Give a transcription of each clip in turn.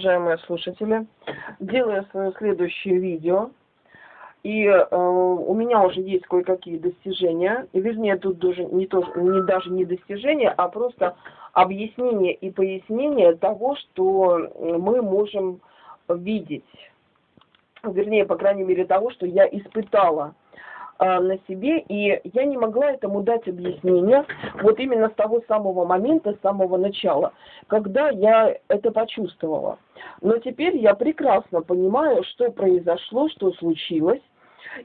уважаемые слушатели. Делаю свое следующее видео. И э, у меня уже есть кое-какие достижения. И, вернее, тут даже не, то, не даже не достижения, а просто объяснение и пояснение того, что мы можем видеть. Вернее, по крайней мере, того, что я испытала а, на себе, и я не могла этому дать объяснение вот именно с того самого момента, с самого начала, когда я это почувствовала. Но теперь я прекрасно понимаю, что произошло, что случилось,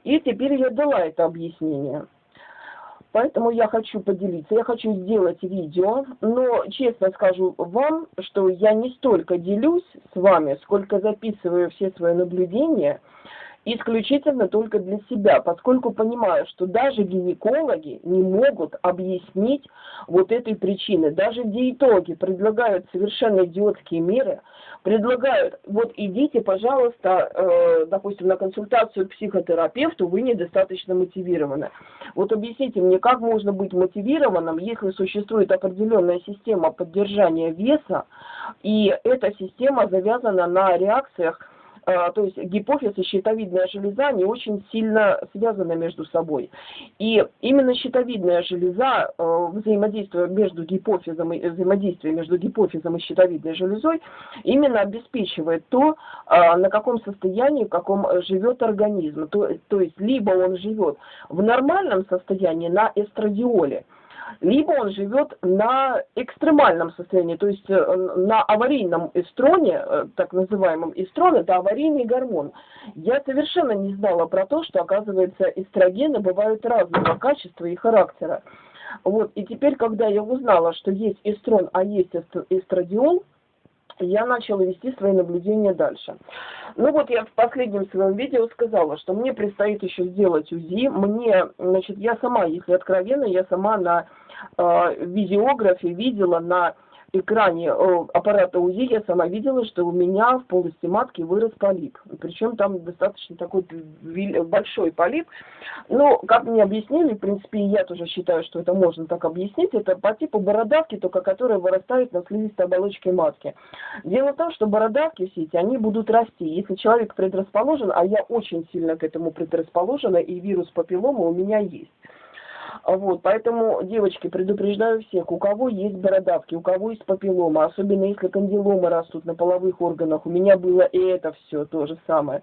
и теперь я дала это объяснение. Поэтому я хочу поделиться, я хочу сделать видео, но честно скажу вам, что я не столько делюсь с вами, сколько записываю все свои наблюдения – исключительно только для себя, поскольку понимаю, что даже гинекологи не могут объяснить вот этой причины. Даже диетологи предлагают совершенно идиотские меры, предлагают, вот идите, пожалуйста, э, допустим, на консультацию к психотерапевту, вы недостаточно мотивированы. Вот объясните мне, как можно быть мотивированным, если существует определенная система поддержания веса, и эта система завязана на реакциях то есть гипофиз и щитовидная железа, они очень сильно связаны между собой. И именно щитовидная железа, а, взаимодействие между гипофизом и взаимодействие между гипофизом и щитовидной железой, именно обеспечивает то, а, на каком состоянии, в каком живет организм. То, то есть либо он живет в нормальном состоянии на эстрадиоле, либо он живет на экстремальном состоянии, то есть э, на аварийном эстроне, э, так называемом эстрон, это аварийный гормон. Я совершенно не знала про то, что, оказывается, эстрогены бывают разного качества и характера. Вот, и теперь, когда я узнала, что есть эстрон, а есть эстрадиол, я начала вести свои наблюдения дальше. Ну вот я в последнем своем видео сказала, что мне предстоит еще сделать УЗИ. Мне, значит, я сама, если откровенно, я сама на э, видеографе видела на экране э, аппарата УЗИ я сама видела, что у меня в полости матки вырос полип. Причем там достаточно такой большой полип. Но, как мне объяснили, в принципе, я тоже считаю, что это можно так объяснить, это по типу бородавки, только которая вырастает на слизистой оболочке матки. Дело в том, что бородавки все эти, они будут расти. Если человек предрасположен, а я очень сильно к этому предрасположена, и вирус папиллома у меня есть, вот, поэтому, девочки, предупреждаю всех, у кого есть бородавки, у кого есть папиллома, особенно если кандиломы растут на половых органах, у меня было и это все то же самое.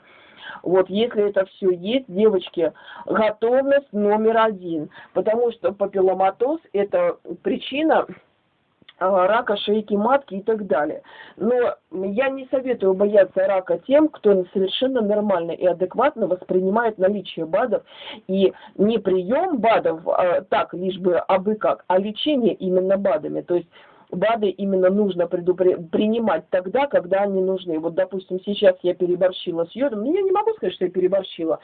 Вот, если это все есть, девочки, готовность номер один, потому что папилломатоз – это причина рака шейки матки и так далее. Но я не советую бояться рака тем, кто совершенно нормально и адекватно воспринимает наличие БАДов и не прием БАДов а, так, лишь бы абы как, а лечение именно БАДами. То есть БАДы именно нужно принимать тогда, когда они нужны. Вот, допустим, сейчас я переборщила с йодом, ну, я не могу сказать, что я переборщила.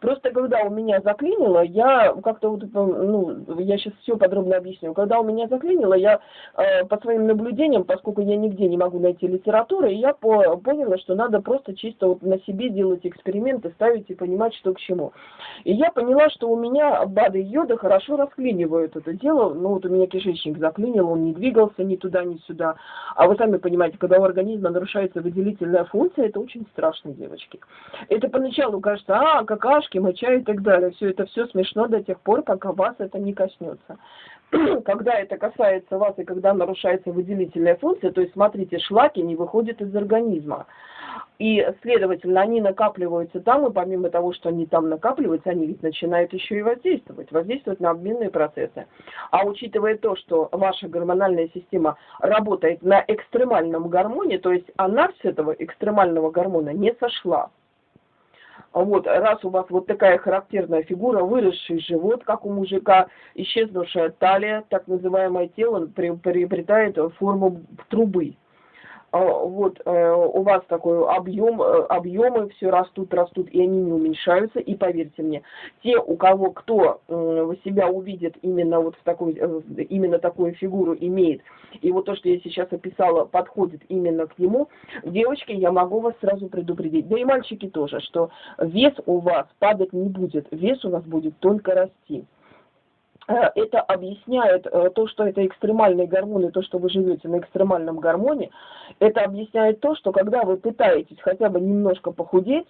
Просто когда у меня заклинило, я как-то вот, ну, я сейчас все подробно объясню. Когда у меня заклинило, я э, по своим наблюдениям, поскольку я нигде не могу найти литературы, я по поняла, что надо просто чисто вот на себе делать эксперименты, ставить и понимать, что к чему. И я поняла, что у меня БАДы йода хорошо расклинивают это дело. Ну, вот у меня кишечник заклинил, он не двигался, ни туда, ни сюда. А вы сами понимаете, когда у организма нарушается выделительная функция, это очень страшно, девочки. Это поначалу кажется, а, какашки, моча и так далее. Все это все смешно до тех пор, пока вас это не коснется. когда это касается вас и когда нарушается выделительная функция, то есть, смотрите, шлаки не выходят из организма. И, следовательно, они накапливаются там, и помимо того, что они там накапливаются, они ведь начинают еще и воздействовать, воздействовать на обменные процессы. А учитывая то, что ваша гормональная система работает на экстремальном гормоне, то есть она с этого экстремального гормона не сошла, вот, раз у вас вот такая характерная фигура, выросший живот, как у мужика, исчезнувшая талия, так называемое тело приобретает форму трубы. А, вот э, у вас такой объем, э, объемы все растут, растут, и они не уменьшаются. И поверьте мне, те, у кого кто себя увидит именно вот в такой, э, именно такую фигуру имеет, и вот то, что я сейчас описала, подходит именно к нему, девочки, я могу вас сразу предупредить, да и мальчики тоже, что вес у вас падать не будет, вес у вас будет только расти. Э, это объясняет э, то, что это экстремальные гормоны, то, что вы живете на экстремальном гормоне, это объясняет то, что когда вы пытаетесь хотя бы немножко похудеть,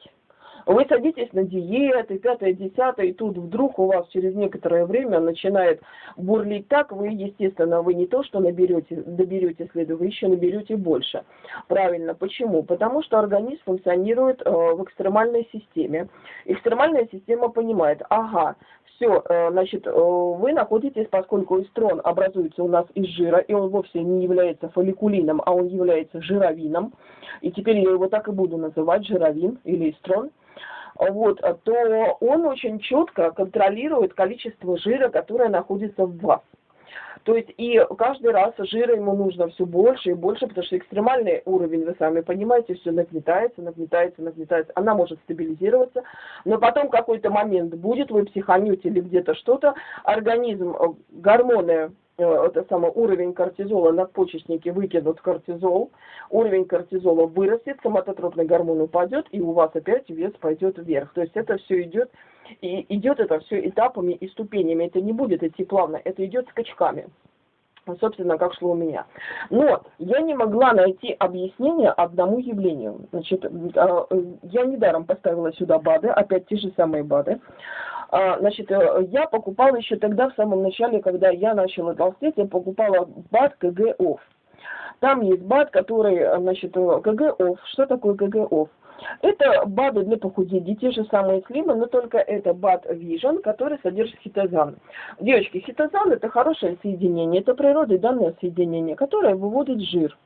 вы садитесь на диеты, пятое, десятое, и тут вдруг у вас через некоторое время начинает бурлить так, вы, естественно, вы не то, что наберете, доберете следу, вы еще наберете больше. Правильно. Почему? Потому что организм функционирует э, в экстремальной системе. Экстремальная система понимает, ага, все, э, значит, э, вы находитесь, поскольку эстрон образуется у нас из жира, и он вовсе не является фолликулином, а он является жировином, и теперь я его так и буду называть, жировин или эстрон, вот, то он очень четко контролирует количество жира, которое находится в вас. То есть и каждый раз жира ему нужно все больше и больше, потому что экстремальный уровень, вы сами понимаете, все нагнетается, нагнетается, нагнетается. Она может стабилизироваться, но потом какой-то момент будет, вы психанете или где-то что-то, организм, э, гормоны это самый уровень кортизола надпочечники выкинут кортизол, уровень кортизола вырастет, соматотропный гормон упадет, и у вас опять вес пойдет вверх. То есть это все идет, и идет это все этапами и ступенями. Это не будет идти плавно, это идет скачками. Собственно, как шло у меня. Но я не могла найти объяснение одному явлению. Значит, а, я недаром поставила сюда БАДы, опять те же самые БАДы. А, значит, э, я покупала еще тогда, в самом начале, когда я начала толстеть, я покупала БАД КГ-ОФ. Там есть БАД, который, э, значит, э, КГ-ОФ. Что такое КГ-ОФ? Это БАДы для похудения, те же самые слимы, но только это БАД Vision, который содержит хитозан. Девочки, хитозан это хорошее соединение, это природой данное соединение, которое выводит жир.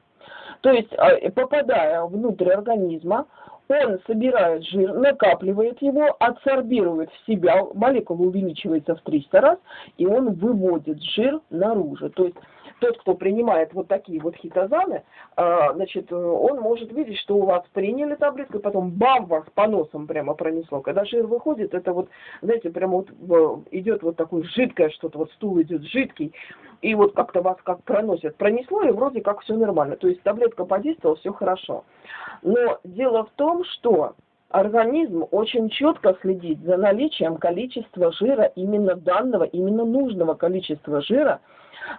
То есть, попадая внутрь организма, он собирает жир, накапливает его, адсорбирует в себя, молекула увеличивается в 300 раз, и он выводит жир наружу. То есть тот, кто принимает вот такие вот хитозаны, а, значит, он может видеть, что у вас приняли таблетку, и потом бам, вас по носам прямо пронесло. Когда жир выходит, это вот, знаете, прямо вот идет вот такое жидкое что-то, вот стул идет жидкий, и вот как-то вас как проносит. Пронесло, и вроде как все нормально. То есть таблетка подействовала, все хорошо. Но дело в том, что организм очень четко следит за наличием количества жира, именно данного, именно нужного количества жира,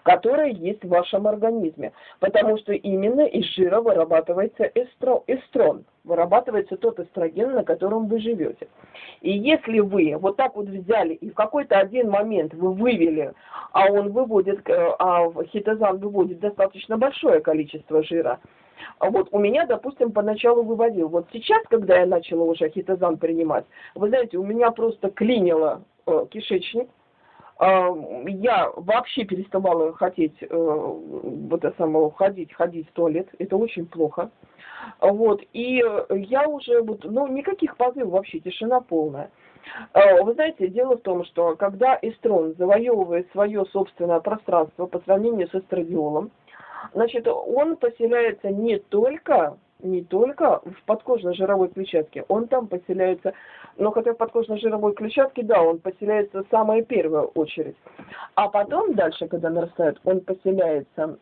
которое есть в вашем организме. Потому что именно из жира вырабатывается эстро, эстрон, вырабатывается тот эстроген, на котором вы живете. И если вы вот так вот взяли и в какой-то один момент вы вывели, а он выводит, э, а хитозан выводит достаточно большое количество жира, вот у меня, допустим, поначалу выводил. Вот сейчас, когда я начала уже хитозан принимать, вы знаете, у меня просто клинило э, кишечник, а, я вообще переставала хотеть э, вот это самое, ходить, ходить в туалет. Это очень плохо. Вот. И я уже, вот, ну, никаких позывов вообще, тишина полная. А, вы знаете, дело в том, что когда эстрон завоевывает свое собственное пространство по сравнению с эстрадиолом, значит, он поселяется не только не только в подкожно-жировой клетчатке, он там поселяется, но хотя в подкожно-жировой клетчатке, да, он поселяется в самую первую очередь. А потом дальше, когда нарастает, он поселяется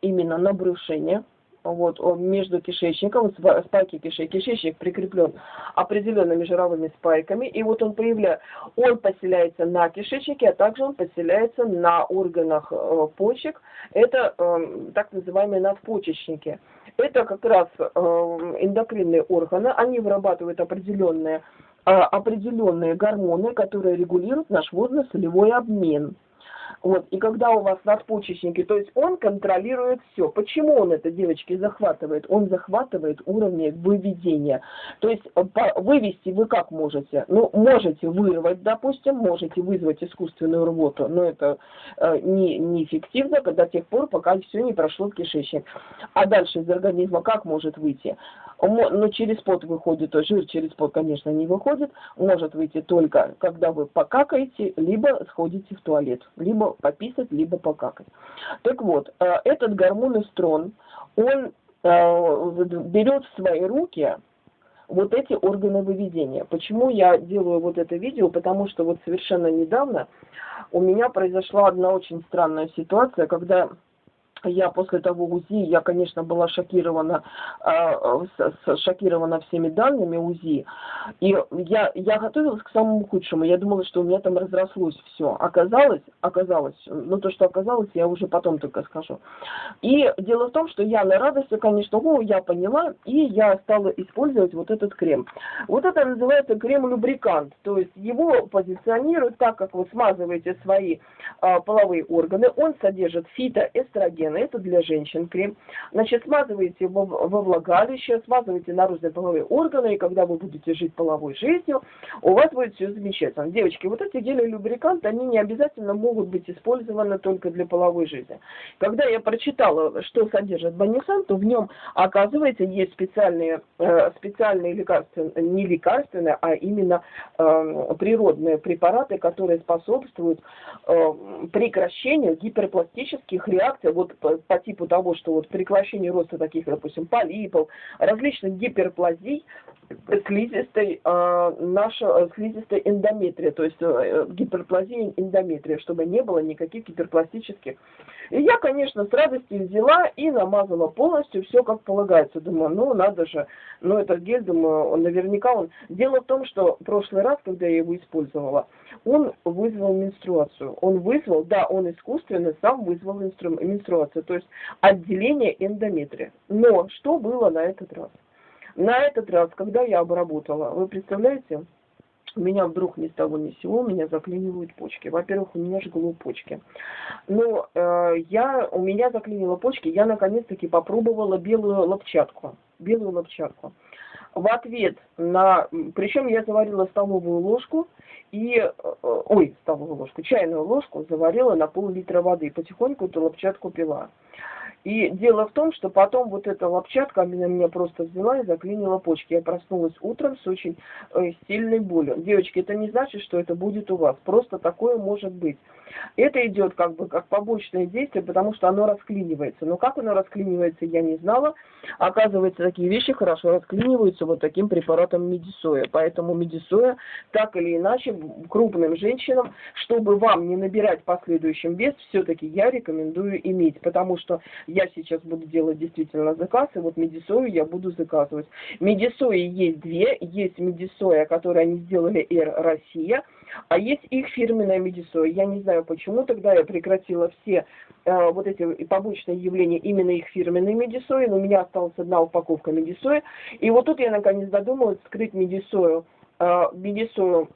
именно на брюшине, вот, он между кишечником, спайки кишечника, кишечник прикреплен определенными жировыми спайками, и вот он появляется, он поселяется на кишечнике, а также он поселяется на органах э, почек, это э, так называемые надпочечники. Это как раз э, эндокринные органы, они вырабатывают определенные, определенные гормоны, которые регулируют наш водно-солевой обмен. Вот. И когда у вас надпочечники, то есть он контролирует все. Почему он это, девочки, захватывает? Он захватывает уровни выведения. То есть э, вывести вы как можете? Ну, можете вырвать, допустим, можете вызвать искусственную рвоту, но это э, не, неэффективно до тех пор, пока все не прошло в кишечник. А дальше из организма как может выйти? Но ну, через пот выходит, жир через пот, конечно, не выходит, может выйти только, когда вы покакаете, либо сходите в туалет, либо пописать, либо покакать. Так вот, э, этот гормон эстрон, он э, берет в свои руки вот эти органы выведения. Почему я делаю вот это видео? Потому что вот совершенно недавно у меня произошла одна очень странная ситуация, когда я после того УЗИ, я, конечно, была шокирована, э, шокирована всеми данными УЗИ. И я, я готовилась к самому худшему. Я думала, что у меня там разрослось все. Оказалось, оказалось, ну то, что оказалось, я уже потом только скажу. И дело в том, что я на радости, конечно, о, я поняла, и я стала использовать вот этот крем. Вот это называется крем-любрикант. То есть его позиционируют так, как вы смазываете свои э, половые органы. Он содержит фитоэстроген гигиены, это для женщин крем. Значит, смазываете во, во влагалище, смазываете наружные половые органы, и когда вы будете жить половой жизнью, у вас будет все замечательно. Девочки, вот эти гели-любриканты, они не обязательно могут быть использованы только для половой жизни. Когда я прочитала, что содержит банисан, то в нем, оказывается, есть специальные, э, специальные лекарства, не лекарственные, а именно э, природные препараты, которые способствуют э, прекращению гиперпластических реакций, вот по, по типу того, что вот прекращение роста таких, допустим, полипов, различных гиперплазий, слизистой, э, наша слизистой эндометрия, то есть э, гиперплазия эндометрия, чтобы не было никаких гиперпластических. И я, конечно, с радостью взяла и намазала полностью все как полагается. Думаю, ну надо же, ну этот гель, думаю, он наверняка он... Дело в том, что в прошлый раз, когда я его использовала, он вызвал менструацию. Он вызвал, да, он искусственно сам вызвал менструацию, то есть отделение эндометрия. Но что было на этот раз? На этот раз, когда я обработала, вы представляете, меня вдруг ни с того ни с сего, меня заклинивают почки. Во-первых, у меня жгло почки. Но э, я, у меня заклинило почки, я наконец-таки попробовала белую лопчатку. Белую лопчатку. В ответ на... Причем я заварила столовую ложку и... Э, ой, столовую ложку, чайную ложку заварила на пол-литра воды. Потихоньку эту лопчатку пила. И дело в том, что потом вот эта лопчатка меня, меня просто взяла и заклинила почки. Я проснулась утром с очень э, сильной болью. Девочки, это не значит, что это будет у вас. Просто такое может быть. Это идет как бы как побочное действие, потому что оно расклинивается. Но как оно расклинивается, я не знала. Оказывается, такие вещи хорошо расклиниваются вот таким препаратом медисоя. Поэтому медисоя так или иначе крупным женщинам, чтобы вам не набирать последующим вес, все-таки я рекомендую иметь. Потому что я сейчас буду делать действительно заказ, и вот медисою я буду заказывать. Медисои есть две. Есть медисоя, которую они сделали Air Россия, а есть их фирменная медисоя. Я не знаю почему, тогда я прекратила все э, вот эти побочные явления именно их фирменной медисои, но у меня осталась одна упаковка медисои. И вот тут я наконец додумалась скрыть медисою, э, медисою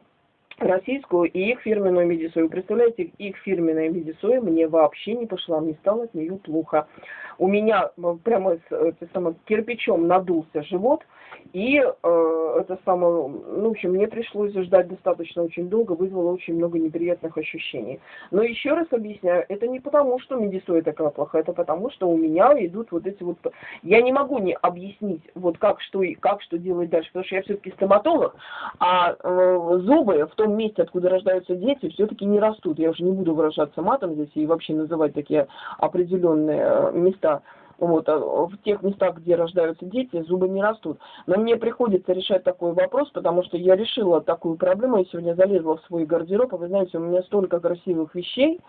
российскую и их фирменную медисою. Представляете, их фирменная медисоя мне вообще не пошла, мне стало от нее плохо. У меня э, прямо с, это самое, кирпичом надулся живот, и э, это самое, ну, в общем, мне пришлось ждать достаточно очень долго, вызвало очень много неприятных ощущений. Но еще раз объясняю, это не потому, что медисоя такая плохая, это потому, что у меня идут вот эти вот... Я не могу не объяснить, вот как что, и как что делать дальше, потому что я все-таки стоматолог, а э, зубы в том месте, откуда рождаются дети, все-таки не растут. Я уже не буду выражаться матом здесь и вообще называть такие определенные э, места вот, а в тех местах, где рождаются дети, зубы не растут. Но мне приходится решать такой вопрос, потому что я решила такую проблему. Я сегодня залезла в свой гардероб, и вы знаете, у меня столько красивых вещей,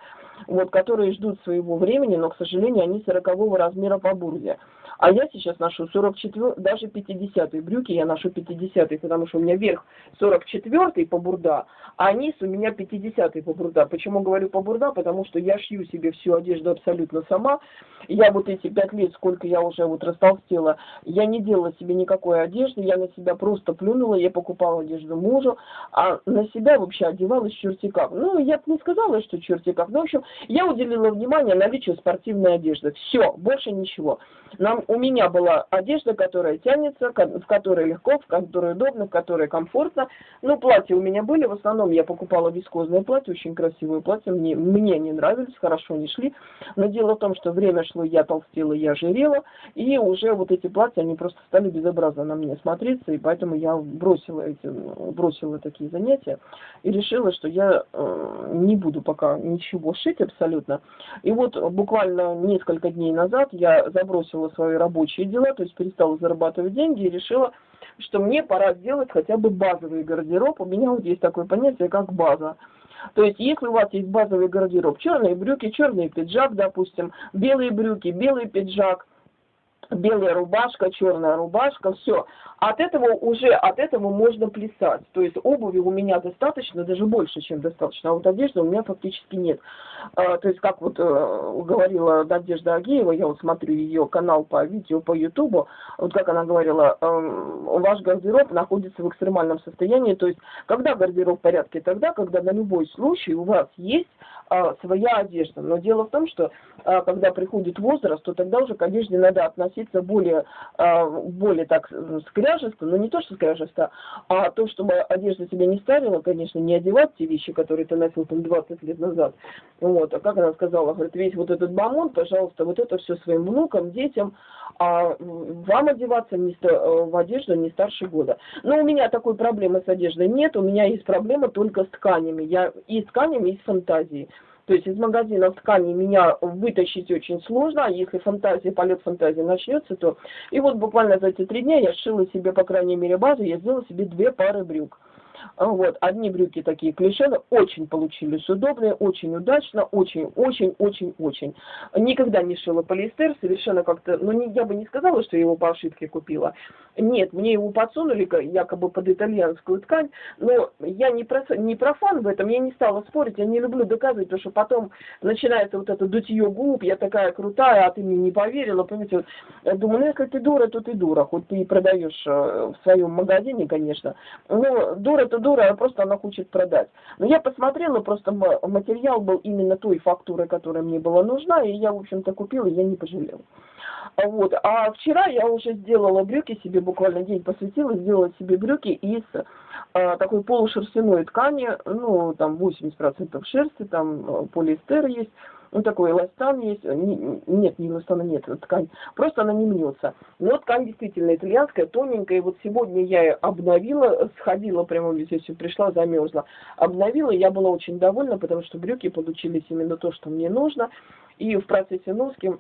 вот, которые ждут своего времени, но, к сожалению, они 40 размера по бурзе. А я сейчас ношу 44, даже 50 брюки я ношу 50 потому что у меня верх 44 по бурда, а низ у меня 50 по бурда. Почему говорю по бурда? Потому что я шью себе всю одежду абсолютно сама. Я вот эти 5 лет, сколько я уже вот растолстела, я не делала себе никакой одежды, я на себя просто плюнула, я покупала одежду мужу, а на себя вообще одевалась черти как. Ну, я бы не сказала, что черти как, но, в общем, я уделила внимание наличию спортивной одежды. Все, больше ничего. Нам, у меня была одежда, которая тянется, в которой легко, в которой удобно, в которой комфортно. Ну, платья у меня были, в основном я покупала вискозные платья, очень красивые платья, мне, мне не нравились, хорошо не шли. Но дело в том, что время шло, я толстела, я жирела, и уже вот эти платья, они просто стали безобразно на мне смотреться, и поэтому я бросила эти, бросила такие занятия и решила, что я э, не буду пока ничего шить абсолютно. И вот буквально несколько дней назад я забросила свои рабочие дела, то есть перестала зарабатывать деньги и решила, что мне пора сделать хотя бы базовый гардероб. У меня вот есть такое понятие, как база. То есть, если у вас есть базовый гардероб, черные брюки, черный пиджак, допустим, белые брюки, белый пиджак, белая рубашка, черная рубашка, все. От этого уже, от этого можно плясать. То есть обуви у меня достаточно, даже больше, чем достаточно, а вот одежды у меня фактически нет. А, то есть, как вот э, говорила Надежда Агеева, я вот смотрю ее канал по видео, по ютубу, вот как она говорила, э, ваш гардероб находится в экстремальном состоянии, то есть, когда гардероб в порядке, тогда, когда на любой случай у вас есть э, своя одежда. Но дело в том, что э, когда приходит возраст, то тогда уже к одежде надо относиться более, э, более так скряжесто, но не то, что скряжесто, а то, чтобы одежда тебя не старила, конечно, не одевать те вещи, которые ты носил там 20 лет назад, вот, а как она сказала, говорит, весь вот этот бомонд, пожалуйста, вот это все своим внукам, детям, а вам одеваться не, э, в одежду не старше года. Но у меня такой проблемы с одеждой нет, у меня есть проблема только с тканями. Я и с тканями, и с фантазией. То есть из магазинов ткани меня вытащить очень сложно, а если фантазия, полет фантазии начнется, то... И вот буквально за эти три дня я сшила себе, по крайней мере, базу, я сделала себе две пары брюк. А вот, одни брюки такие клишены, очень получились удобные, очень удачно, очень, очень, очень, очень. Никогда не шила полиэстер, совершенно как-то, ну, не, я бы не сказала, что я его по ошибке купила. Нет, мне его подсунули якобы под итальянскую ткань, но я не, про, не профан в этом, я не стала спорить, я не люблю доказывать, потому что потом начинается вот это дутье губ, я такая крутая, а ты мне не поверила, понимаете, вот, я думаю, ну, если ты дура, то ты дура, хоть ты и продаешь э, в своем магазине, конечно, но дура это дура, а просто она хочет продать. Но я посмотрела, просто материал был именно той фактуры, которая мне была нужна, и я, в общем-то, купила, и я не пожалела. Вот. А вчера я уже сделала брюки себе, буквально день посвятила, сделала себе брюки из а, такой полушерстяной ткани, ну, там 80% шерсти, там э, полиэстер есть, ну, такой эластан есть, не, нет, не эластана нет, ткань, просто она не мнется. Но ткань действительно итальянская, тоненькая, вот сегодня я обновила, сходила прямо здесь, пришла, замерзла, обновила, я была очень довольна, потому что брюки получились именно то, что мне нужно, и в процессе носки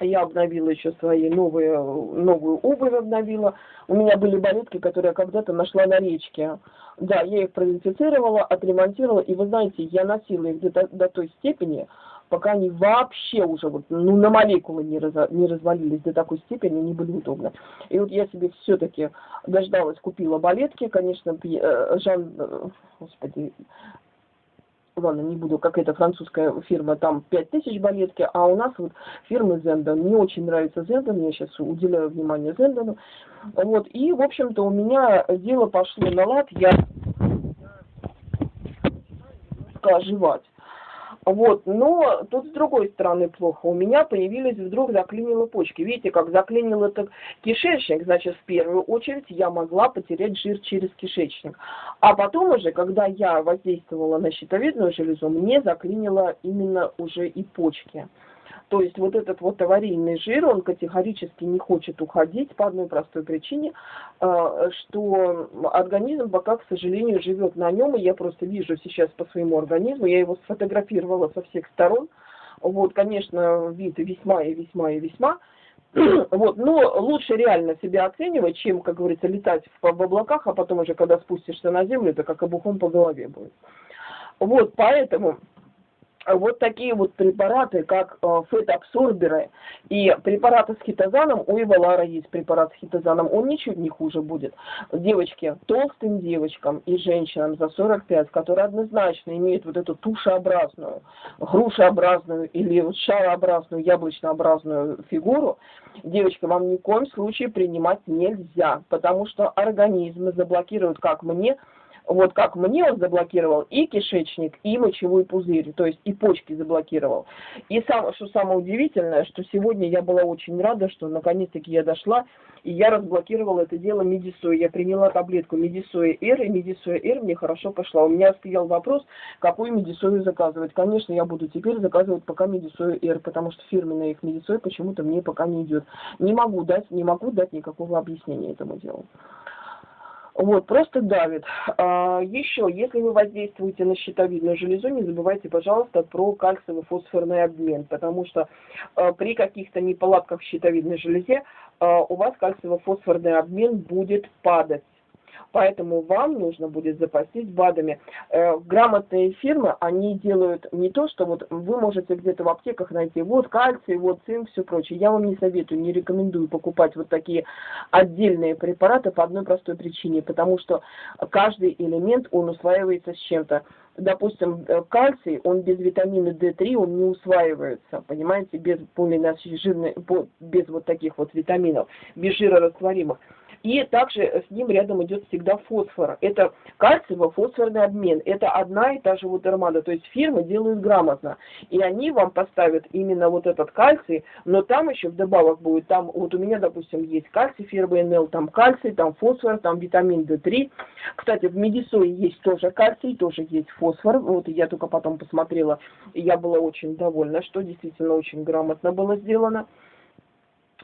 я обновила еще свои новые, новую обувь обновила. У меня были балетки, которые я когда-то нашла на речке. Да, я их продезинфицировала, отремонтировала, и вы знаете, я носила их до, до той степени, пока они вообще уже вот, ну, на молекулы не, раз, не развалились до такой степени, они были удобны. И вот я себе все-таки дождалась, купила балетки, конечно, э, Жан, э, господи, ладно, не буду, какая-то французская фирма, там 5000 балетки, а у нас вот фирмы Зендон. Мне очень нравится Зендон, я сейчас уделяю внимание Зендону. Вот, и, в общем-то, у меня дело пошло на лад, я оживать. Вот, но тут с другой стороны плохо. У меня появились вдруг заклинило почки. Видите, как заклинил этот кишечник, значит, в первую очередь я могла потерять жир через кишечник. А потом уже, когда я воздействовала на щитовидную железу, мне заклинило именно уже и почки. То есть вот этот вот аварийный жир, он категорически не хочет уходить по одной простой причине, а, что организм пока, к сожалению, живет на нем, и я просто вижу сейчас по своему организму, я его сфотографировала со всех сторон, вот, конечно, вид весьма и весьма и весьма, вот, но лучше реально себя оценивать, чем, как говорится, летать в, в облаках, а потом уже, когда спустишься на землю, это как обухом по голове будет. Вот, поэтому вот такие вот препараты, как э, фетабсорберы и препараты с хитозаном, у Эвалара есть препарат с хитозаном, он ничуть не хуже будет. Девочки, толстым девочкам и женщинам за 45, которые однозначно имеют вот эту тушеобразную, грушеобразную или шарообразную, яблочнообразную фигуру, девочки, вам ни в коем случае принимать нельзя, потому что организмы заблокируют, как мне, вот как мне он заблокировал и кишечник, и мочевой пузырь, то есть и почки заблокировал. И сам, что самое удивительное, что сегодня я была очень рада, что наконец-таки я дошла, и я разблокировала это дело Медисой. Я приняла таблетку Медисоя Р, и Медисоя Р мне хорошо пошла. У меня стоял вопрос, какую Медисою заказывать. Конечно, я буду теперь заказывать пока Медисою Р, потому что фирменная их Медисой почему-то мне пока не идет. Не могу дать, не могу дать никакого объяснения этому делу. Вот, просто давит. А, еще, если вы воздействуете на щитовидную железу, не забывайте, пожалуйста, про кальциево-фосфорный обмен, потому что а, при каких-то неполадках в щитовидной железе а, у вас кальциево-фосфорный обмен будет падать. Поэтому вам нужно будет запастись БАДами. Э, грамотные фирмы, они делают не то, что вот вы можете где-то в аптеках найти вот кальций, вот цинк, все прочее. Я вам не советую, не рекомендую покупать вот такие отдельные препараты по одной простой причине, потому что каждый элемент, он усваивается с чем-то допустим, э, кальций, он без витамина D3, он не усваивается, понимаете, без полинасыщенной, без вот таких вот витаминов, без жирорастворимых. И также с ним рядом идет всегда фосфор. Это кальциево-фосфорный обмен. Это одна и та же вот армада. То есть фирмы делают грамотно. И они вам поставят именно вот этот кальций, но там еще вдобавок будет, там вот у меня, допустим, есть кальций, фирмы НЛ, там кальций, там фосфор, там витамин D3. Кстати, в медисое есть тоже кальций, тоже есть фосфор. Вот я только потом посмотрела, и я была очень довольна, что действительно очень грамотно было сделано.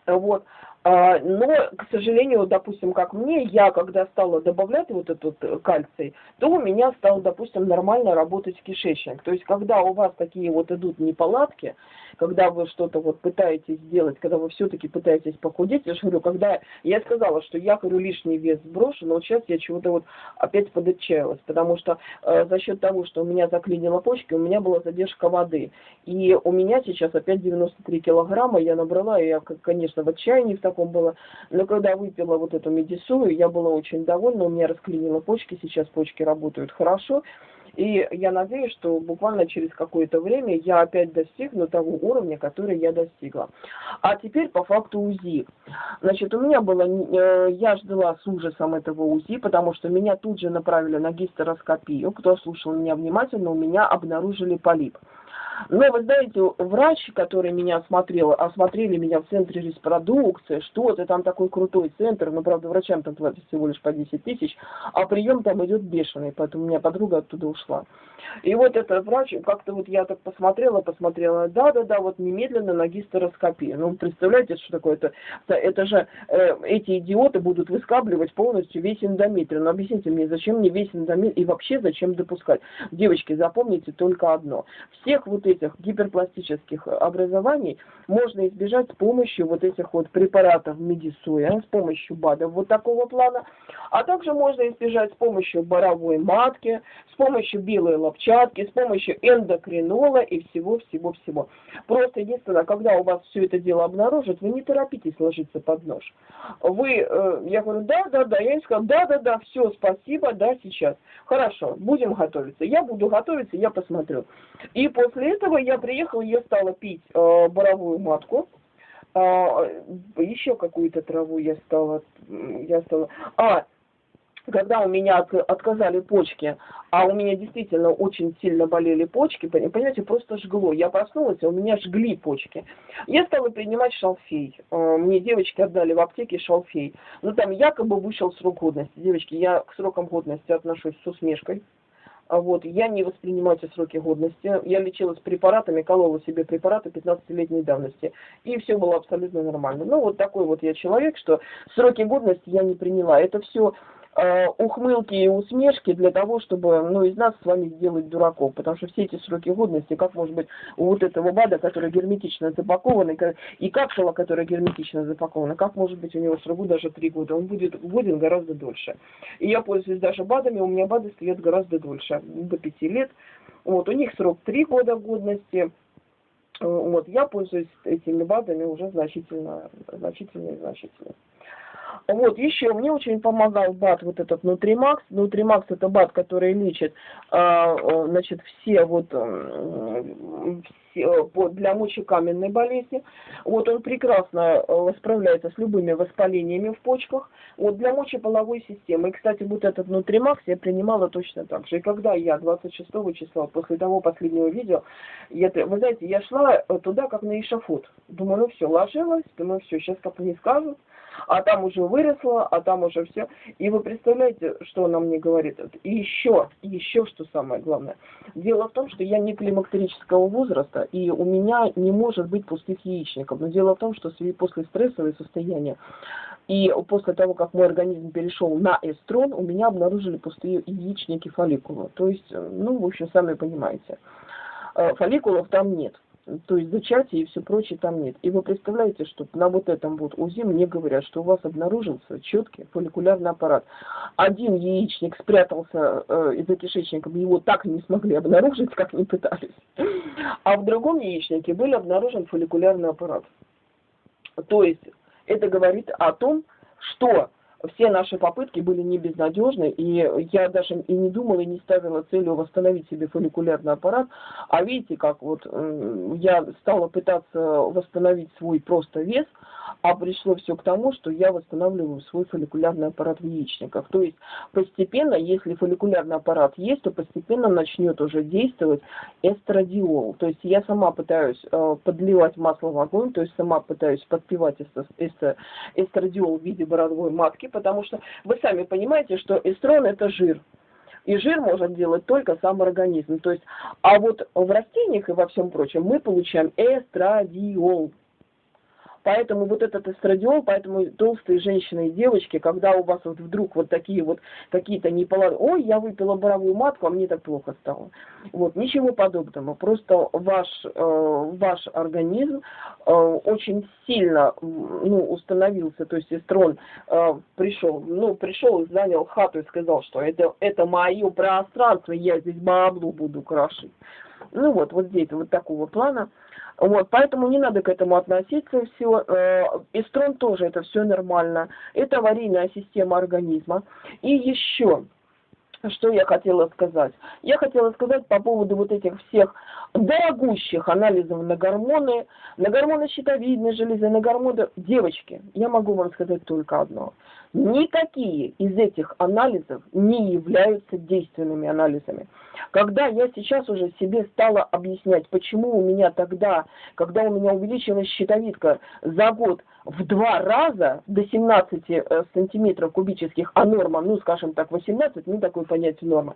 Вот. А, но, к сожалению, допустим, как мне, я когда стала добавлять вот этот э, кальций, то у меня стал, допустим, нормально работать кишечник. То есть, когда у вас такие вот идут неполадки, когда вы что-то вот пытаетесь сделать, когда вы все-таки пытаетесь похудеть, я же говорю, когда я сказала, что я, говорю, лишний вес сброшу, но вот сейчас я чего-то вот опять подотчаялась, потому что э, за счет того, что у меня заклинило почки, у меня была задержка воды. И у меня сейчас опять 93 килограмма я набрала, и я, конечно, в отчаянии в таком было. Но когда выпила вот эту медисую, я была очень довольна, у меня расклинило почки, сейчас почки работают хорошо. И я надеюсь, что буквально через какое-то время я опять достигну того уровня, который я достигла. А теперь по факту УЗИ. Значит, у меня было, э, я ждала с ужасом этого УЗИ, потому что меня тут же направили на гистероскопию. Кто слушал меня внимательно, у меня обнаружили полип. Но вы знаете, врач, который меня осмотрел, осмотрели меня в центре репродукции, что это там такой крутой центр, но, правда, врачам там платят всего лишь по 10 тысяч, а прием там идет бешеный, поэтому у меня подруга оттуда ушла. И вот этот врач, как-то вот я так посмотрела, посмотрела, да-да-да, вот немедленно на гистероскопию. Ну, представляете, что такое это? Это же э, эти идиоты будут выскабливать полностью весь эндометрий. Ну, объясните мне, зачем мне весь эндометрий и вообще зачем допускать? Девочки, запомните только одно. Всех вот этих гиперпластических образований можно избежать с помощью вот этих вот препаратов медисуя, с помощью БАДов вот такого плана, а также можно избежать с помощью боровой матки, с помощью белой лопчатки, с помощью эндокринола и всего-всего-всего. Просто единственное, когда у вас все это дело обнаружат, вы не торопитесь ложиться под нож. Вы, э, я говорю, да, да, да, я им сказала, да, да, да, все, спасибо, да, сейчас. Хорошо, будем готовиться. Я буду готовиться, я посмотрю. И после этого я приехала, я стала пить э, боровую матку, э, еще какую-то траву я стала, я стала, а, когда у меня отказали почки, а у меня действительно очень сильно болели почки, понимаете, просто жгло. Я проснулась, а у меня жгли почки. Я стала принимать шалфей. Э, мне девочки отдали в аптеке шалфей. Ну, там якобы вышел срок годности. Девочки, я к срокам годности отношусь с усмешкой. А вот, я не воспринимаю эти сроки годности. Я лечилась препаратами, колола себе препараты 15-летней давности. И все было абсолютно нормально. Ну, вот такой вот я человек, что сроки годности я не приняла. Это все э, ухмылки и усмешки для того, чтобы ну, из нас с вами сделать дураков. Потому что все эти сроки годности, как может быть у вот этого БАДа, который герметично запакован, и капсула, которая герметично запакована, как может быть у него срок даже 3 года? Он будет годен гораздо дольше. И я пользуюсь даже БАДами, у меня БАДы стоят гораздо дольше, до 5 лет. Вот, у них срок 3 года годности. Вот, я пользуюсь этими БАДами уже значительно, значительно и значительно. Вот, еще мне очень помогал БАТ, вот этот Нутримакс. Нутримакс это БАТ, который лечит, а, значит, все вот все, для мочекаменной болезни. Вот он прекрасно э, справляется с любыми воспалениями в почках. Вот для мочеполовой системы. И, кстати, вот этот Нутримакс я принимала точно так же. И когда я 26 числа, после того последнего видео, я, вы знаете, я шла туда как на эшафот. Думаю, ну все, ложилась, думаю, все, сейчас как не скажут а там уже выросла, а там уже все. И вы представляете, что она мне говорит? И еще, еще что самое главное. Дело в том, что я не климактерического возраста, и у меня не может быть пустых яичников. Но дело в том, что после стрессового состояния и после того, как мой организм перешел на эстрон, у меня обнаружили пустые яичники фолликула. То есть, ну, в общем, сами понимаете, э, фолликулов там нет. То есть зачатие и все прочее там нет. И вы представляете, что на вот этом вот УЗИ мне говорят, что у вас обнаружился четкий фолликулярный аппарат. Один яичник спрятался э, за кишечником, его так и не смогли обнаружить, как не пытались. А в другом яичнике был обнаружен фолликулярный аппарат. То есть это говорит о том, что все наши попытки были не безнадежны, и я даже и не думала, и не ставила целью восстановить себе фолликулярный аппарат. А видите, как вот я стала пытаться восстановить свой просто вес, а пришло все к тому, что я восстанавливаю свой фолликулярный аппарат в яичниках. То есть постепенно, если фолликулярный аппарат есть, то постепенно начнет уже действовать эстрадиол. То есть я сама пытаюсь э, подливать масло в огонь, то есть сама пытаюсь подпивать эстрадиол в виде бородовой матки, потому что вы сами понимаете, что эстрон это жир. И жир может делать только сам организм. То есть, а вот в растениях и во всем прочем мы получаем эстрадиол. Поэтому вот этот эстрадиол, поэтому толстые женщины и девочки, когда у вас вот вдруг вот такие вот какие-то неполадки, ой, я выпила боровую матку, а мне так плохо стало. Вот, ничего подобного. Просто ваш, э, ваш организм э, очень сильно ну, установился, то есть эстрон э, пришел, ну, пришел и занял хату и сказал, что это, это мое пространство, я здесь баблу буду крошить. Ну вот, вот здесь вот такого плана. Вот, поэтому не надо к этому относиться все. Эстрон тоже это все нормально. Это аварийная система организма. И еще, что я хотела сказать? Я хотела сказать по поводу вот этих всех дорогущих анализов на гормоны, на гормоны щитовидной железы, на гормоны... Девочки, я могу вам сказать только одно. Никакие из этих анализов не являются действенными анализами. Когда я сейчас уже себе стала объяснять, почему у меня тогда, когда у меня увеличилась щитовидка за год в два раза до 17 э, сантиметров кубических, а норма, ну, скажем так, 18, ну, такое понятие нормы.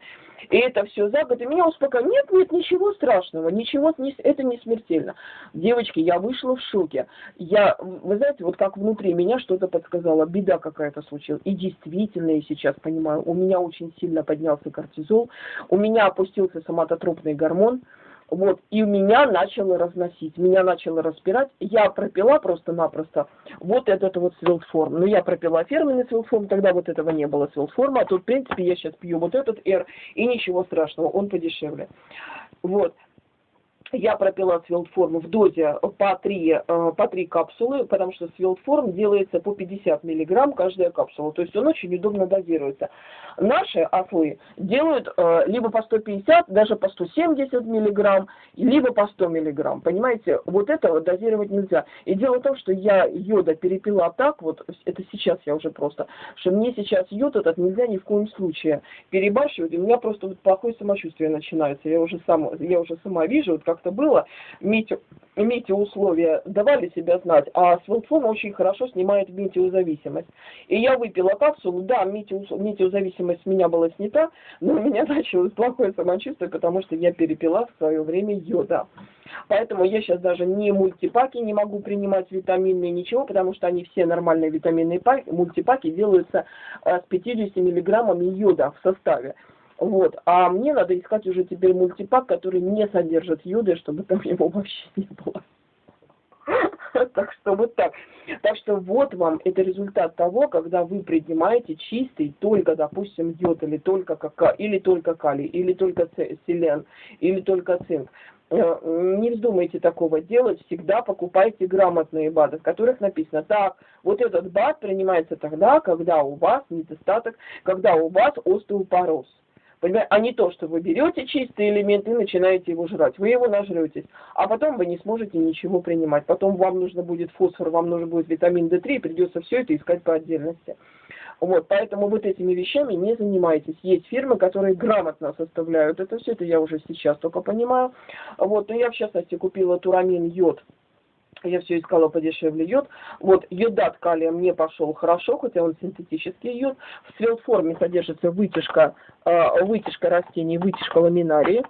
И это все за год, и меня успокоило. Нет, нет, ничего страшного, ничего, это не смертельно. Девочки, я вышла в шоке. Я, вы знаете, вот как внутри меня что-то подсказало, беда какая-то случилась. И действительно, я сейчас понимаю, у меня очень сильно поднялся кортизол, у меня опустился соматотропный гормон, вот, и меня начало разносить, меня начало распирать. Я пропила просто-напросто вот этот вот свилформ. Но ну, я пропила фирменный свилформ, тогда вот этого не было свилформа, а тут, в принципе, я сейчас пью вот этот R, и ничего страшного, он подешевле. Вот я пропила свилдформ в дозе по 3, э, по 3 капсулы, потому что свилдформ делается по 50 миллиграмм каждая капсула, то есть он очень удобно дозируется. Наши ослы делают э, либо по 150, даже по 170 миллиграмм, либо по 100 миллиграмм, понимаете, вот этого дозировать нельзя. И дело в том, что я йода перепила так, вот это сейчас я уже просто, что мне сейчас йод этот нельзя ни в коем случае перебарщивать, у меня просто вот плохое самочувствие начинается, я уже, сам, я уже сама вижу, вот как как-то было, метеоусловия давали себя знать, а свилфон очень хорошо снимает метеозависимость. И я выпила капсулу, да, метеозависимость с меня была снята, но у меня началось плохое самочувствие, потому что я перепила в свое время йода. Поэтому я сейчас даже не мультипаки не могу принимать витаминные, ничего, потому что они все нормальные витаминные паки, мультипаки делаются э, с 50 миллиграммами йода в составе. Вот. А мне надо искать уже теперь мультипак, который не содержит йода, чтобы там его вообще не было. Так что вот так. Так что вот вам это результат того, когда вы принимаете чистый только, допустим, йод, или только кака, или только калий, или только селен, или только цинк. Э, не вздумайте такого делать, всегда покупайте грамотные БАДы, в которых написано, так, вот этот БАД принимается тогда, когда у вас недостаток, когда у вас остеопороз. А не то, что вы берете чистый элемент и начинаете его жрать. Вы его нажретесь, а потом вы не сможете ничего принимать. Потом вам нужно будет фосфор, вам нужно будет витамин D3, и придется все это искать по отдельности. Вот, поэтому вот этими вещами не занимайтесь. Есть фирмы, которые грамотно составляют это все, это я уже сейчас только понимаю. Вот, но я в частности купила турамин йод я все искала подешевле йод. Вот йодат калия мне пошел хорошо, хотя он синтетический йод. В свелформе содержится вытяжка, э, вытяжка растений, вытяжка ламинарии.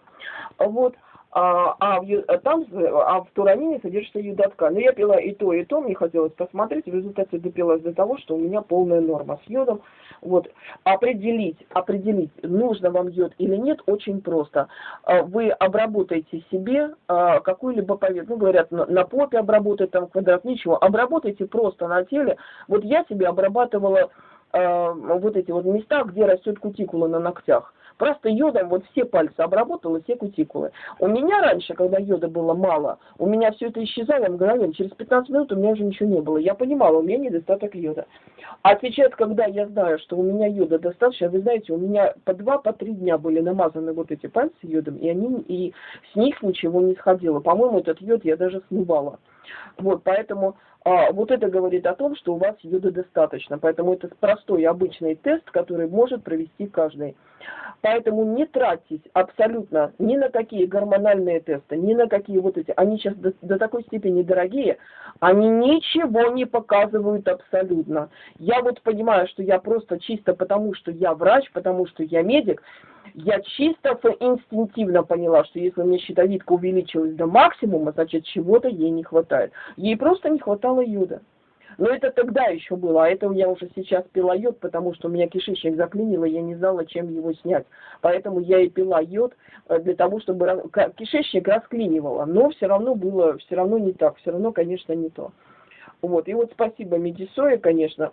Вот. А, а, в, а там, а в турамине содержится йодотка. Но я пила и то, и то, мне хотелось посмотреть, в результате допилась до того, что у меня полная норма с йодом. Вот, определить, определить, нужно вам йод или нет, очень просто. А, вы обработаете себе а, какую-либо поверхность, ну, говорят, на, попе обработать, там, квадрат, ничего, обработайте просто на теле. Вот я себе обрабатывала вот эти вот места, где растет кутикула на ногтях. Просто йодом вот все пальцы обработала, все кутикулы. У меня раньше, когда йода было мало, у меня все это исчезало мгновенно. Через 15 минут у меня уже ничего не было. Я понимала, у меня недостаток йода. А сейчас, когда я знаю, что у меня йода достаточно, вы знаете, у меня по два, по три дня были намазаны вот эти пальцы йодом, и, они, и с них ничего не сходило. По-моему, этот йод я даже смывала. Вот, поэтому а, вот это говорит о том, что у вас йода достаточно. Поэтому это простой обычный тест, который может провести каждый. Поэтому не тратьтесь абсолютно ни на какие гормональные тесты, ни на какие вот эти. Они сейчас до, до такой степени дорогие, они ничего не показывают абсолютно. Я вот понимаю, что я просто чисто потому, что я врач, потому что я медик, я чисто инстинктивно поняла, что если у меня щитовидка увеличилась до максимума, значит чего-то ей не хватает. Ей просто не хватало йода. Но это тогда еще было, а это я уже сейчас пила йод, потому что у меня кишечник заклинило, я не знала, чем его снять. Поэтому я и пила йод э, для того, чтобы кишечник расклинивало. Но все равно было, все равно не так, все равно, конечно, не то. Вот, и вот спасибо Медисое, конечно,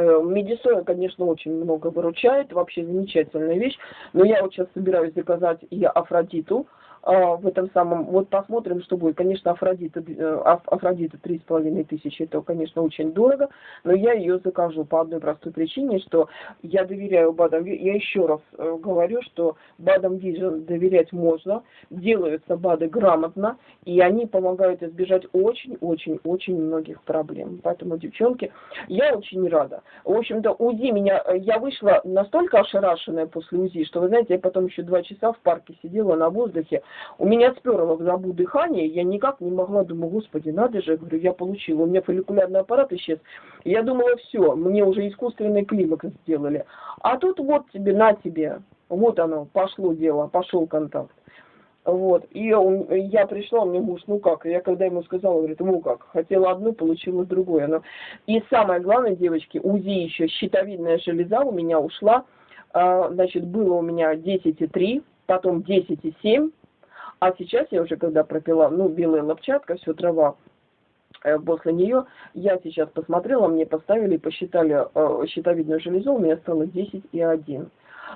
Медисоя, конечно, очень много выручает, вообще замечательная вещь. Но я вот сейчас собираюсь заказать и Афродиту, в этом самом, вот посмотрим, что будет. Конечно, Афродита, э, Афродита три с половиной тысячи, это, конечно, очень дорого, но я ее закажу по одной простой причине, что я доверяю Бадам Я еще раз э, говорю, что Бадам Vision доверять можно, делаются БАДы грамотно, и они помогают избежать очень-очень-очень многих проблем. Поэтому, девчонки, я очень рада. В общем-то, УЗИ меня, э, я вышла настолько ошарашенная после УЗИ, что, вы знаете, я потом еще два часа в парке сидела на воздухе, у меня сперло в забу дыхание, я никак не могла, думаю, господи, надо же, говорю, я получила. У меня фолликулярный аппарат исчез. Я думала, все, мне уже искусственный климакс сделали. А тут вот тебе, на тебе, вот оно, пошло дело, пошел контакт. Вот. И он, я пришла, мне муж, ну как, я когда ему сказала, говорит, ну как, хотела одну, получила другое. Но... И самое главное, девочки, УЗИ еще, щитовидная железа у меня ушла, а, значит, было у меня 10,3, потом 10,7, а сейчас я уже, когда пропила, ну, белая лопчатка, все трава, э, после нее я сейчас посмотрела, мне поставили, посчитали э, щитовидную железу, у меня стало 10 и 1.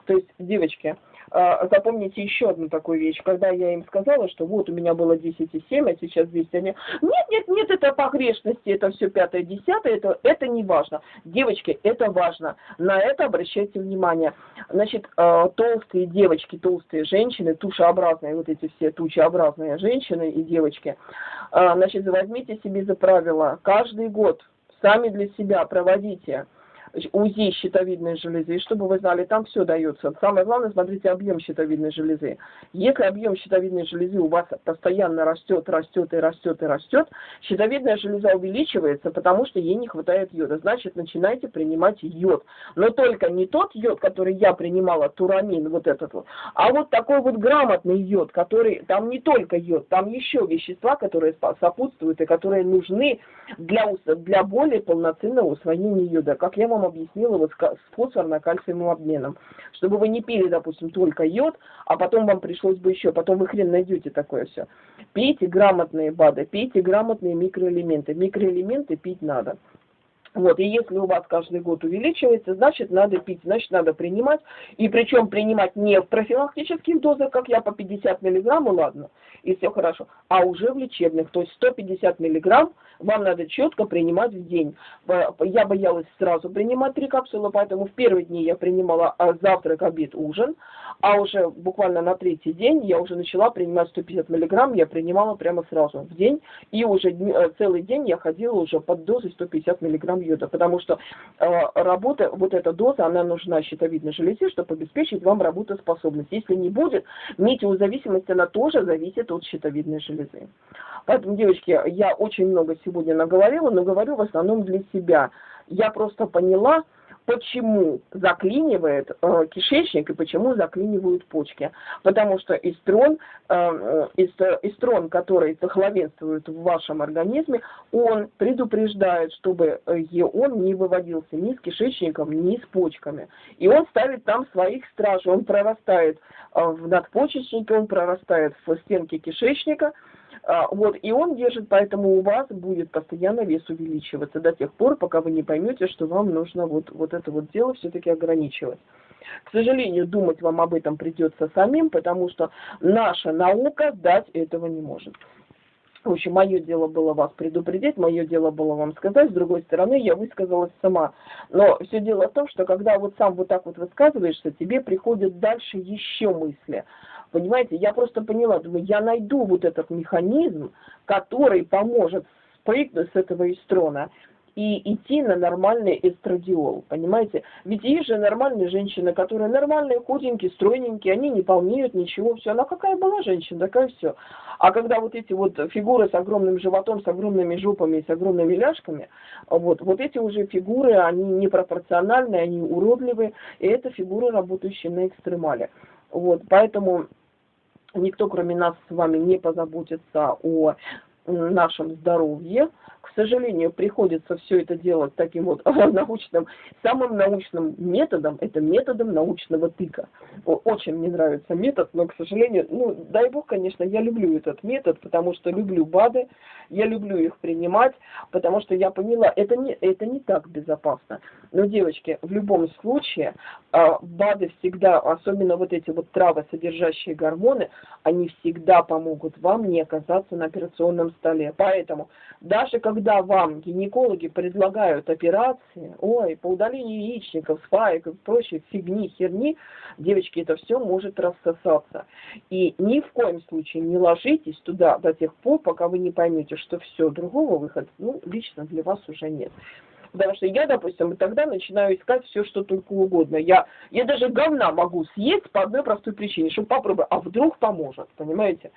То есть, девочки, запомните еще одну такую вещь. Когда я им сказала, что вот у меня было 10,7, а сейчас 200, они, нет, нет, нет, это погрешности, это все пятое, десятое, это, это не важно. Девочки, это важно. На это обращайте внимание. Значит, а, толстые девочки, толстые женщины, тушеобразные, вот эти все тучеобразные женщины и девочки, а, значит, возьмите себе за правило, каждый год сами для себя проводите УЗИ щитовидной железы, чтобы вы знали, там все дается. Самое главное, смотрите объем щитовидной железы. Если объем щитовидной железы у вас постоянно растет, растет и растет и растет, щитовидная железа увеличивается, потому что ей не хватает йода. Значит, начинайте принимать йод. Но только не тот йод, который я принимала, турамин, вот этот вот, а вот такой вот грамотный йод, который, там не только йод, там еще вещества, которые сопутствуют и которые нужны для, для более полноценного усвоения йода. Как я вам вам объяснила вот с фосфорно-кальциевым обменом. Чтобы вы не пили, допустим, только йод, а потом вам пришлось бы еще, потом вы хрен найдете такое все. Пейте грамотные БАДы, пейте грамотные микроэлементы. Микроэлементы пить надо. Вот, и если у вас каждый год увеличивается, значит надо пить, значит надо принимать. И причем принимать не в профилактических дозах, как я по 50 миллиграмм, ладно, и все хорошо, а уже в лечебных. То есть 150 миллиграмм вам надо четко принимать в день. Я боялась сразу принимать три капсулы, поэтому в первые дни я принимала а, завтрак, обед, ужин, а уже буквально на третий день я уже начала принимать 150 миллиграмм, я принимала прямо сразу в день, и уже э, целый день я ходила уже под дозой 150 миллиграмм йода, потому что э, работа, вот эта доза, она нужна щитовидной железе, чтобы обеспечить вам работоспособность. Если не будет, метеозависимость, она тоже зависит от щитовидной железы. Поэтому, девочки, я очень много сегодня наговорила, но говорю в основном для себя. Я просто поняла, почему заклинивает э, кишечник и почему заклинивают почки. Потому что эстрон, э, эстрон, который главенствует в вашем организме, он предупреждает, чтобы он не выводился ни с кишечником, ни с почками. И он ставит там своих стражей, он прорастает в надпочечнике, он прорастает в стенки кишечника, вот, и он держит, поэтому у вас будет постоянно вес увеличиваться до тех пор, пока вы не поймете, что вам нужно вот, вот это вот дело все-таки ограничивать. К сожалению, думать вам об этом придется самим, потому что наша наука дать этого не может. В общем, мое дело было вас предупредить, мое дело было вам сказать, с другой стороны, я высказалась сама. Но все дело в том, что когда вот сам вот так вот высказываешься, тебе приходят дальше еще мысли. Понимаете, я просто поняла, думаю, я найду вот этот механизм, который поможет спрыгнуть с этого эстрона и идти на нормальный эстрадиол, понимаете? Ведь есть же нормальные женщины, которые нормальные, худенькие, стройненькие, они не полнеют, ничего, все. Она какая была женщина, такая все. А когда вот эти вот фигуры с огромным животом, с огромными жопами, с огромными ляжками, вот, вот эти уже фигуры, они непропорциональные, они уродливые, и это фигуры, работающие на экстремале. Вот, поэтому никто кроме нас с вами не позаботится о нашем здоровье. К сожалению, приходится все это делать таким вот научным, самым научным методом, это методом научного тыка. Очень мне нравится метод, но, к сожалению, ну, дай бог, конечно, я люблю этот метод, потому что люблю БАДы, я люблю их принимать, потому что я поняла, это не, это не так безопасно. Но, девочки, в любом случае, а, БАДы всегда, особенно вот эти вот травы, содержащие гормоны, они всегда помогут вам не оказаться на операционном столе. Поэтому даже когда вам гинекологи предлагают операции, ой, по удалению яичников, спаек и прочей фигни, херни, девочки, это все может рассосаться. И ни в коем случае не ложитесь туда до тех пор, пока вы не поймете, что все, другого выхода, ну, лично для вас уже нет. Потому что я, допустим, тогда начинаю искать все, что только угодно. Я, я даже говна могу съесть по одной простой причине, чтобы попробовать, а вдруг поможет, понимаете?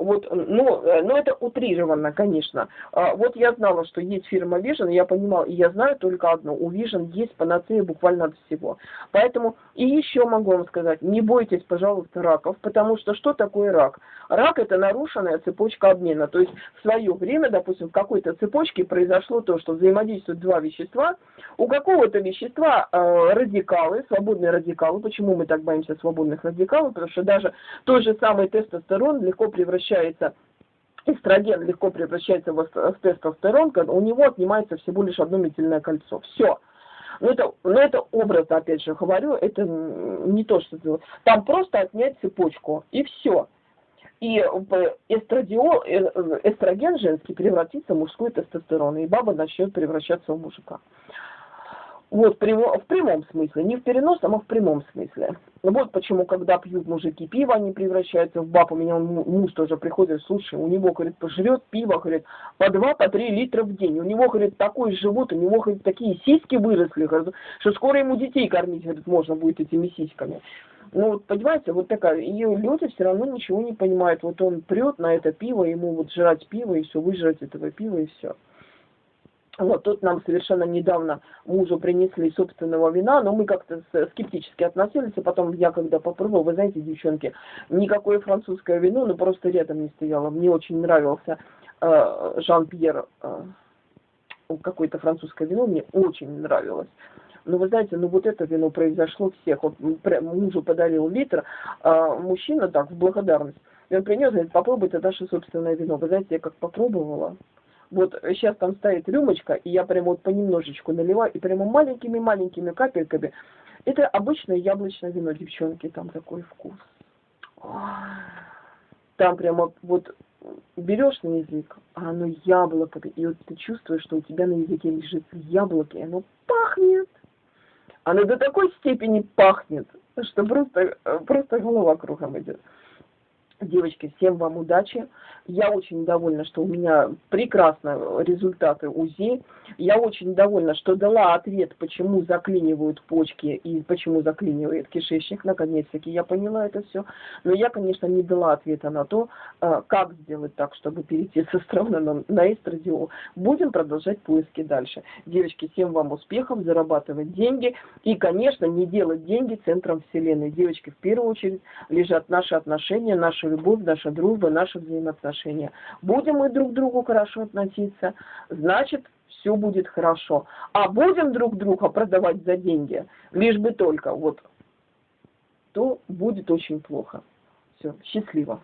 Вот, ну, э, ну, это утрированно, конечно. А, вот я знала, что есть фирма Vision, я понимала, и я знаю только одно, у Vision есть панацея буквально от всего. Поэтому, и еще могу вам сказать, не бойтесь, пожалуйста, раков, потому что что такое рак? Рак – это нарушенная цепочка обмена. То есть в свое время, допустим, в какой-то цепочке произошло то, что взаимодействуют два вещества, у какого-то вещества э, радикалы, свободные радикалы, почему мы так боимся свободных радикалов, потому что даже тот же самый тестостерон легко превращается превращается эстроген легко превращается в тестостерон, у него отнимается всего лишь одно метильное кольцо. Все. Но это, но это образно, опять же, говорю, это не то, что... Там просто отнять цепочку, и все. И эстрадиол, э, эстроген женский превратится в мужской тестостерон, и баба начнет превращаться в мужика. Вот, в прямом смысле, не в переносном, а в прямом смысле. Вот почему, когда пьют мужики пиво, они превращаются в баб. У меня муж тоже приходит, слушай, у него, говорит, пожрет пиво, говорит, по два, по три литра в день. У него, говорит, такой живот, у него, говорит, такие сиськи выросли, говорит, что скоро ему детей кормить, говорит, можно будет этими сиськами. Ну, вот, понимаете, вот такая, и люди все равно ничего не понимают. Вот он прет на это пиво, ему вот жрать пиво, и все, выжрать этого пива, и все. Вот тут нам совершенно недавно мужу принесли собственного вина, но мы как-то скептически относились, и потом я когда попробовала, вы знаете, девчонки, никакое французское вино, ну просто рядом не стояло. Мне очень нравился э, Жан-Пьер, э, какое-то французское вино, мне очень нравилось. Но вы знаете, ну вот это вино произошло всех. Вот мужу подарил литр, а мужчина так, в благодарность. И он принес, говорит, попробуй это наше собственное вино. Вы знаете, я как попробовала, вот сейчас там стоит рюмочка, и я прямо вот понемножечку наливаю, и прямо маленькими-маленькими капельками. Это обычное яблочное вино, девчонки, там такой вкус. Там прямо вот берешь на язык, а оно яблоко, и вот ты чувствуешь, что у тебя на языке лежит яблоко, и оно пахнет. Оно до такой степени пахнет, что просто, просто голова кругом идет. Девочки, всем вам удачи. Я очень довольна, что у меня прекрасно результаты УЗИ. Я очень довольна, что дала ответ, почему заклинивают почки и почему заклинивает кишечник. Наконец-таки я поняла это все. Но я, конечно, не дала ответа на то, а, как сделать так, чтобы перейти с эстрона на эстрадиол. Будем продолжать поиски дальше. Девочки, всем вам успехов, зарабатывать деньги. И, конечно, не делать деньги центром Вселенной. Девочки, в первую очередь, лежат наши отношения, наши любовь, наша дружба, наши взаимоотношения. Будем мы друг к другу хорошо относиться, значит, все будет хорошо. А будем друг друга продавать за деньги, лишь бы только, вот, то будет очень плохо. Все, счастливо.